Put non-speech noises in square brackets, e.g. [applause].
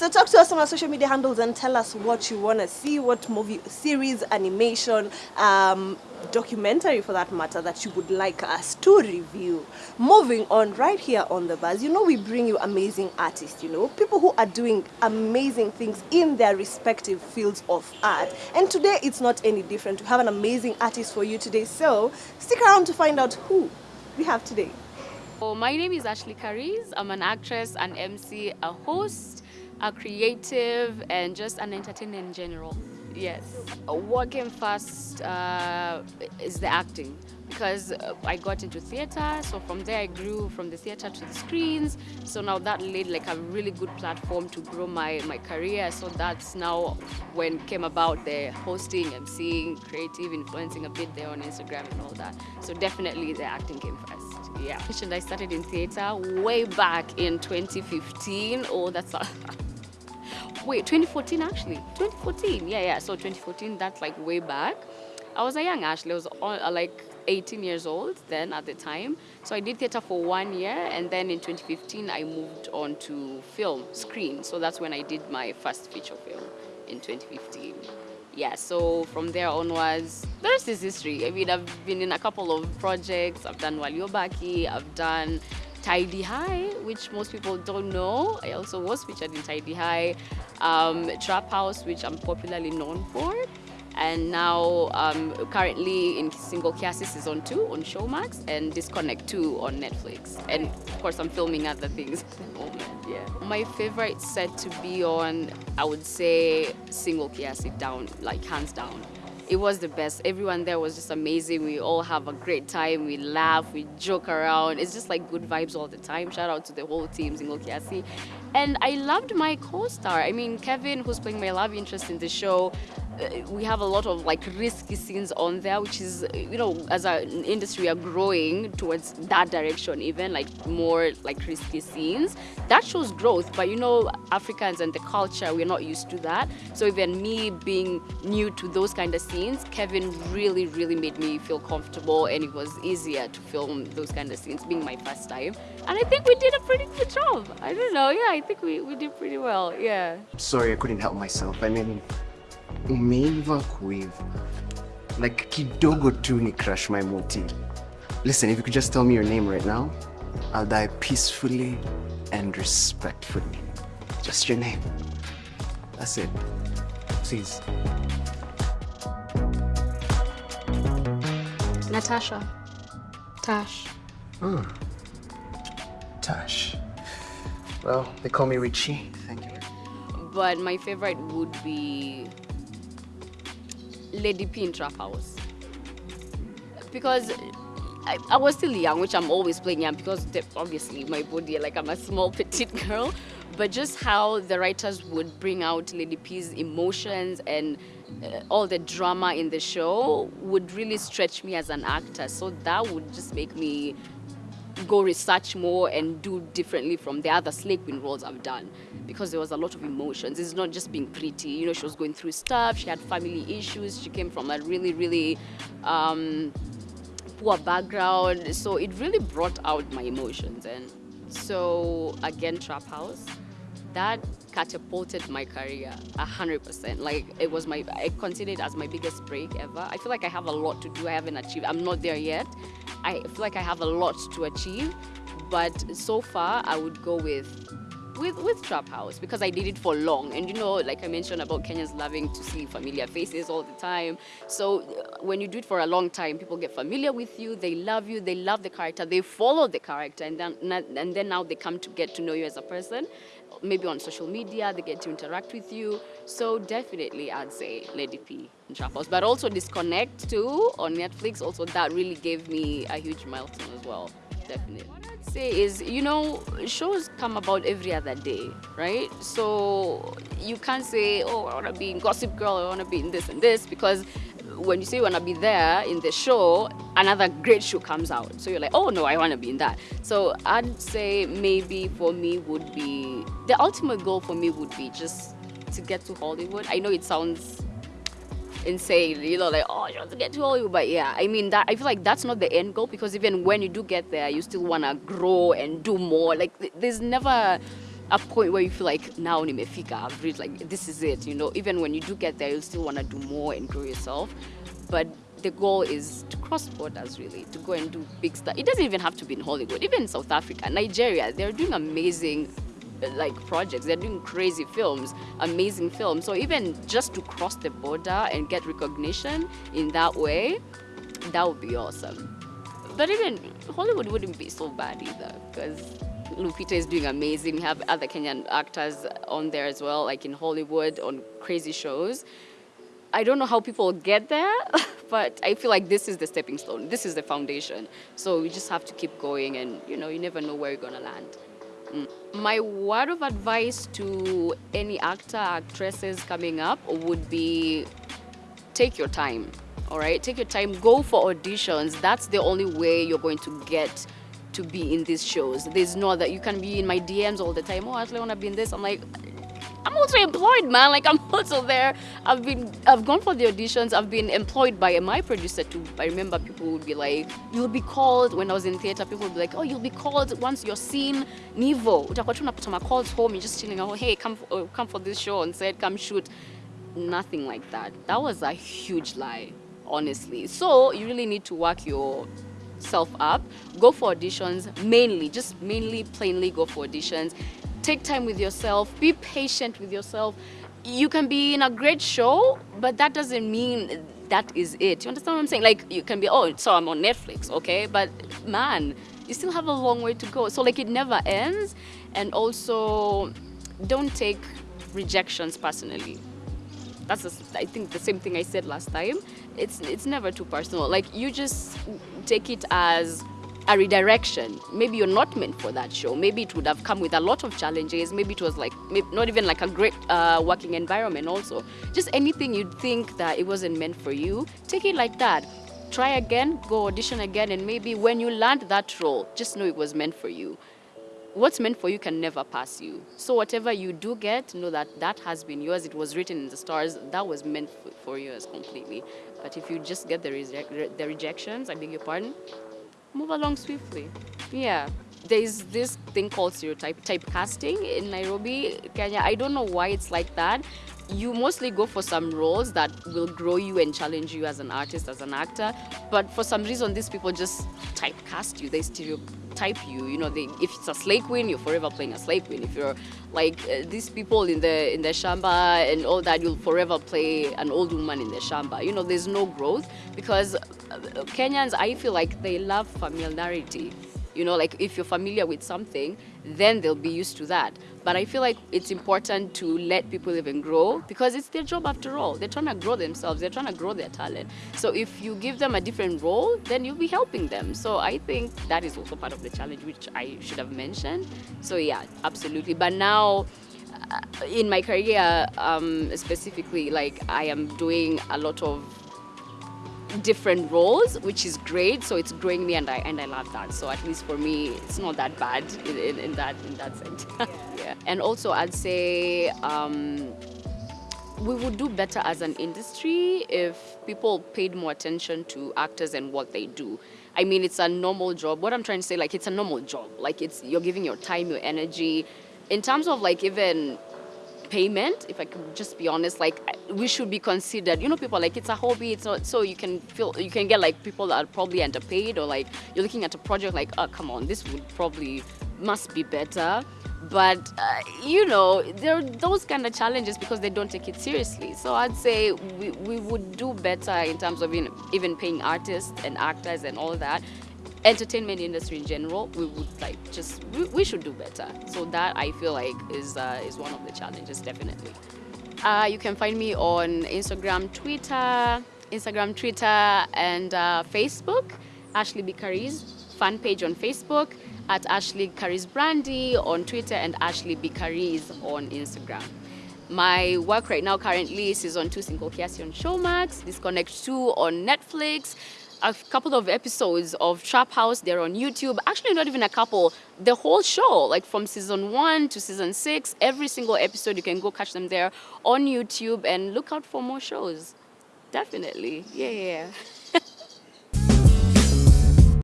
So talk to us on our social media handles and tell us what you want to see, what movie, series, animation, um, documentary for that matter that you would like us to review. Moving on, right here on the buzz, you know we bring you amazing artists, you know, people who are doing amazing things in their respective fields of art. And today it's not any different. We have an amazing artist for you today, so stick around to find out who we have today. So my name is Ashley Kariz. I'm an actress, an MC, a host, a creative, and just an entertainer in general. Yes. What came first uh, is the acting because uh, I got into theater. So from there I grew from the theater to the screens. So now that laid like a really good platform to grow my, my career. So that's now when came about the hosting, MCing, creative, influencing a bit there on Instagram and all that. So definitely the acting came first. Yeah. And I started in theater way back in 2015. Oh, that's a [laughs] wait 2014 actually? 2014 yeah yeah so 2014 that's like way back. I was a young ashley i was uh, like 18 years old then at the time. So i did theater for one year and then in 2015 i moved on to film screen. So that's when i did my first feature film in 2015 yeah so from there onwards there's this history. I mean i've been in a couple of projects. I've done waliobaki i've done Tahidi High, which most people don't know. I also was featured in Tahidi High, um, Trap House, which I'm popularly known for. And now um, currently in Single Kiasi Season 2 on Showmax and Disconnect 2 on Netflix. And of course I'm filming other things at the moment, yeah. My favorite set to be on, I would say Single Kiasi down, like hands down it was the best. Everyone there was just amazing. We all have a great time. We laugh, we joke around. It's just like good vibes all the time. Shout out to the whole team, Single Kiasi. And I loved my co-star. I mean, Kevin, who's playing my love interest in the show, Uh, we have a lot of like risky scenes on there, which is, uh, you know, as an industry, we are growing towards that direction, even like more like risky scenes. That shows growth, but you know, Africans and the culture, we're not used to that. So even me being new to those kind of scenes, Kevin really, really made me feel comfortable and it was easier to film those kind of scenes, being my first time. And I think we did a pretty good job. I don't know, yeah, I think we, we did pretty well, yeah. Sorry, I couldn't help myself. I mean, umeiva kuiva. Like kidogo tu ni crush my moti listen if you could just tell me your name right now i'll die peacefully and respectfully. Just your name. That's it. Please. Natasha. Tash. Hmm. Tash. Well they call me richie. Thank you. But my favorite would be Lady P in Trap House. Because I, I, was still young, which I'm always playing young because obviously my body, like I'm a small [laughs] petite girl, but just how the writers would bring out Lady P's emotions and uh, all the drama in the show would really stretch me as an actor. So that would just make me go research more and do differently from the other Slay Queen roles I've done because there was a lot of emotions. It's not just being pretty. You know, she was going through stuff. She had family issues. She came from a really, really um, poor background. So it really brought out my emotions. And so again, Trap House, that catapulted my career a hundred percent. Like it was my, I consider it as my biggest break ever. I feel like I have a lot to do. I haven't achieved. I'm not there yet. I feel like I have a lot to achieve, but so far I would go with with with Trap House because I did it for long. And you know, like I mentioned about Kenyans loving to see familiar faces all the time. So uh, when you do it for a long time, people get familiar with you, they love you, they love the character, they follow the character, and then and then now they come to get to know you as a person. Maybe on social media, they get to interact with you. So definitely, I'd say Lady P and Trap House, but also Disconnect too on Netflix. Also, that really gave me a huge milestone as well. Definitely say is, you know, shows come about every other day, right? So you can't say, oh, I want to be in Gossip Girl, I want to be in this and this, because when you say you want to be there in the show, another great show comes out. So you're like, oh no, I want to be in that. So I'd say maybe for me would be, the ultimate goal for me would be just to get to Hollywood. I know it sounds insane, you know, like, oh, you want to get to Hollywood. But yeah, I mean, that I feel like that's not the end goal because even when you do get there, you still want to grow and do more. Like, there's never a point where you feel like now nimefika, I've reached like this is it, you know. Even when you do get there, you'll still want to do more and grow yourself. But the goal is to cross borders really, to go and do big stuff. It doesn't even have to be in Hollywood, even in South Africa, Nigeria, they're doing amazing like projects. They're doing crazy films, amazing films. So even just to cross the border and get recognition in that way, that would be awesome. But even Hollywood wouldn't be so bad either because Lupita is doing amazing. We have other Kenyan actors on there as well, like in Hollywood on crazy shows. I don't know how people get there, [laughs] but I feel like this is the stepping stone. This is the foundation. So we just have to keep going and, you know, you never know where you're going to land. My word of advice to any actor, actresses coming up would be take your time, all right? Take your time, go for auditions. That's the only way you're going to get to be in these shows. There's no that you can be in my DMs all the time. Oh, I actually want to be in this. I'm like, I'm also employed, man. Like I'm [laughs] also there. I've been, I've gone for the auditions. I've been employed by my producer too. I remember people would be like, you'll be called when I was in theater. People would be like, oh, you'll be called once you're seen. Nivo, utakuwa tu unapata my calls home. You're just chilling. Oh, hey, come, uh, come for this show and said, come shoot. Nothing like that. That was a huge lie, honestly. So you really need to work your self up, go for auditions, mainly, just mainly, plainly go for auditions. Take time with yourself, be patient with yourself. You can be in a great show, but that doesn't mean that is it. You understand what I'm saying? Like, you can be, oh, so I'm on Netflix, okay? But man, you still have a long way to go. So, like, it never ends. And also, don't take rejections personally that's a, I think the same thing I said last time. It's it's never too personal. Like you just take it as a redirection. Maybe you're not meant for that show. Maybe it would have come with a lot of challenges. Maybe it was like not even like a great uh, working environment. Also, just anything you'd think that it wasn't meant for you, take it like that. Try again, go audition again, and maybe when you land that role, just know it was meant for you what's meant for you can never pass you. So whatever you do get, know that that has been yours. It was written in the stars. That was meant for yours completely. But if you just get the, the rejections, I beg your pardon, move along swiftly. Yeah. There's this thing called stereotype typecasting in Nairobi, Kenya. I don't know why it's like that. You mostly go for some roles that will grow you and challenge you as an artist, as an actor. But for some reason, these people just typecast you. They stereotype type you. You know, they, if it's a slay queen, you're forever playing a slay queen. If you're like uh, these people in the in the shamba and all that, you'll forever play an old woman in the shamba. You know, there's no growth because uh, Kenyans, I feel like they love familiarity. You know, like if you're familiar with something, then they'll be used to that. But I feel like it's important to let people even grow because it's their job after all. They're trying to grow themselves, they're trying to grow their talent. So if you give them a different role, then you'll be helping them. So I think that is also part of the challenge, which I should have mentioned. So yeah, absolutely. But now, uh, in my career um, specifically, like I am doing a lot of different roles, which is great. So it's growing me, and I and I love that. So at least for me, it's not that bad in, in, in that in that sense. [laughs] Yeah. yeah. And also, I'd say. Um, we would do better as an industry if people paid more attention to actors and what they do. I mean, it's a normal job. What I'm trying to say, like, it's a normal job. Like, it's you're giving your time, your energy. In terms of like even payment, if I could just be honest, like we should be considered. You know, people like it's a hobby. It's not so you can feel you can get like people that are probably underpaid or like you're looking at a project like, oh come on, this would probably must be better. But uh, you know, there are those kind of challenges because they don't take it seriously. So I'd say we, we would do better in terms of even paying artists and actors and all that entertainment industry in general, we would like just we, we should do better. So that I feel like is uh, is one of the challenges definitely. Uh, you can find me on Instagram, Twitter, Instagram, Twitter, and uh, Facebook. Ashley B. Fan page on Facebook at Ashley Kariz Brandy on Twitter and Ashley B. On Instagram. My work right now currently is on 2 Single Kiasi on Showmax, Disconnect 2 on Netflix, a couple of episodes of Trap House. They're on YouTube. Actually, not even a couple. The whole show, like from season one to season six, every single episode, you can go catch them there on YouTube and look out for more shows. Definitely. Yeah, yeah.